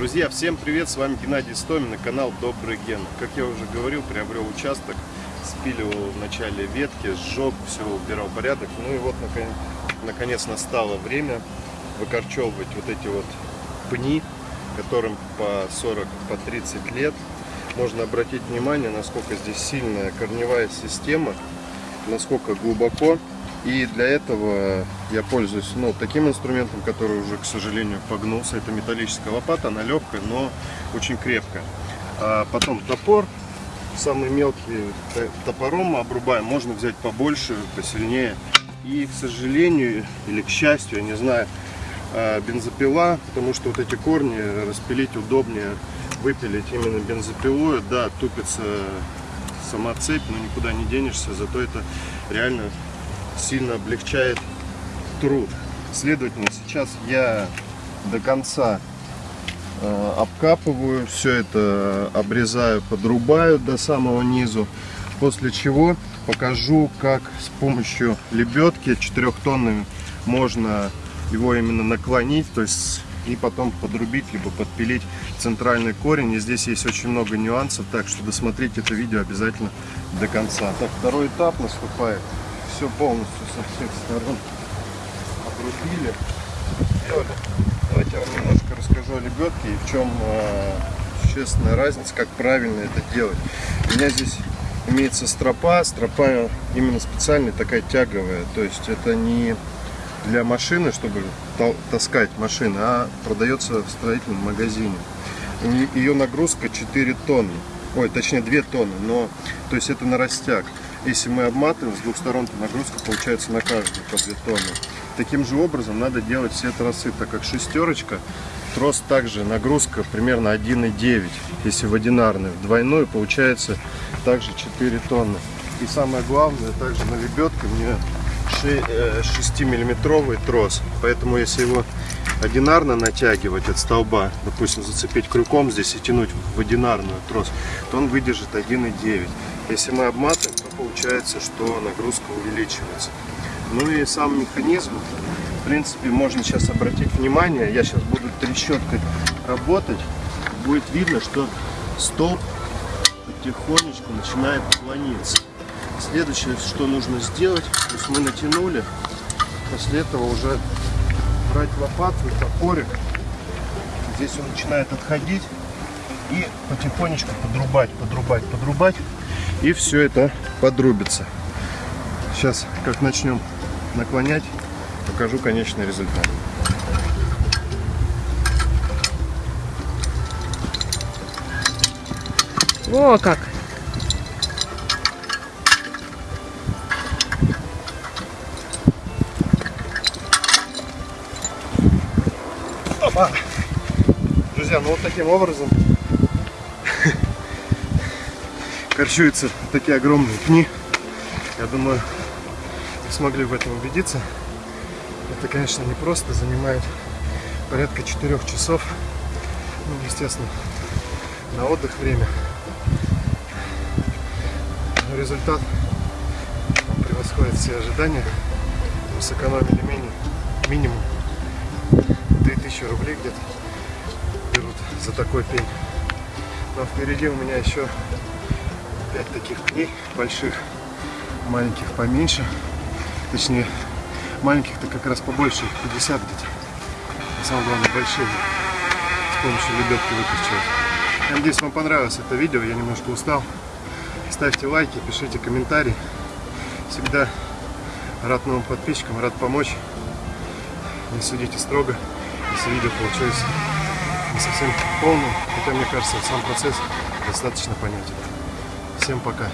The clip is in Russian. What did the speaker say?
Друзья, всем привет, с вами Геннадий Стомин и канал Добрый Ген. Как я уже говорил, приобрел участок, спиливал в начале ветки, сжег, все убирал порядок. Ну и вот наконец, наконец настало время выкорчевывать вот эти вот пни, которым по 40, по 30 лет. Можно обратить внимание, насколько здесь сильная корневая система, насколько глубоко и для этого я пользуюсь ну, таким инструментом, который уже, к сожалению, погнулся. Это металлическая лопата, она легкая, но очень крепкая. А потом топор, самый мелкий топором обрубаем. Можно взять побольше, посильнее. И, к сожалению, или к счастью, я не знаю, а, бензопила, потому что вот эти корни распилить удобнее, выпилить именно бензопилой. Да, тупится сама цепь, но никуда не денешься, зато это реально сильно облегчает труд. Следовательно, сейчас я до конца э, обкапываю, все это обрезаю, подрубаю до самого низу, после чего покажу, как с помощью лебедки 4 тоннами можно его именно наклонить, то есть и потом подрубить, либо подпилить центральный корень. И здесь есть очень много нюансов, так что досмотрите это видео обязательно до конца. Так, второй этап наступает все полностью со всех сторон обрубили. Давайте я вам немножко расскажу о лебедке и в чем э, существенная разница, как правильно это делать. У меня здесь имеется стропа, стропа именно специальная, такая тяговая, то есть это не для машины, чтобы таскать машины, а продается в строительном магазине. Ее нагрузка 4 тонны, ой, точнее 2 тонны, но то есть это на растяг. Если мы обматываем с двух сторон, то нагрузка получается на каждую по 2 тонны. Таким же образом надо делать все тросы, так как шестерочка, трос также нагрузка примерно 1,9. Если в одинарный, в двойной получается также 4 тонны. И самое главное, также на лебедке мне 6 миллиметровый трос. Поэтому если его одинарно натягивать от столба, допустим, зацепить крюком здесь и тянуть в одинарную трос, то он выдержит 1,9. Если мы обматываем, то получается, что нагрузка увеличивается. Ну и сам механизм, в принципе, можно сейчас обратить внимание, я сейчас буду трещоткой работать, будет видно, что столб потихонечку начинает клониться. Следующее, что нужно сделать, то есть мы натянули, после этого уже брать лопату и топорик, здесь он начинает отходить и потихонечку подрубать, подрубать, подрубать и все это подрубится. Сейчас, как начнем наклонять, покажу конечный результат. О, как! Опа! Друзья, ну вот таким образом корчуются такие огромные пни. Я думаю, вы смогли в этом убедиться. Это, конечно, не просто, занимает порядка 4 часов. Ну, естественно, на отдых время. Но результат превосходит все ожидания. Мы сэкономили минимум, минимум 3000 рублей где-то берут за такой пень. Но впереди у меня еще 5 таких пней больших, маленьких поменьше. Точнее, маленьких-то как раз побольше, 50 где-то. А самое главное, большие с помощью лебедки выкручивать. Надеюсь, вам понравилось это видео, я немножко устал. Ставьте лайки, пишите комментарии. Всегда рад новым подписчикам, рад помочь. Не судите строго, если видео получилось не совсем полным, хотя мне кажется, сам процесс достаточно понятен. Всем пока.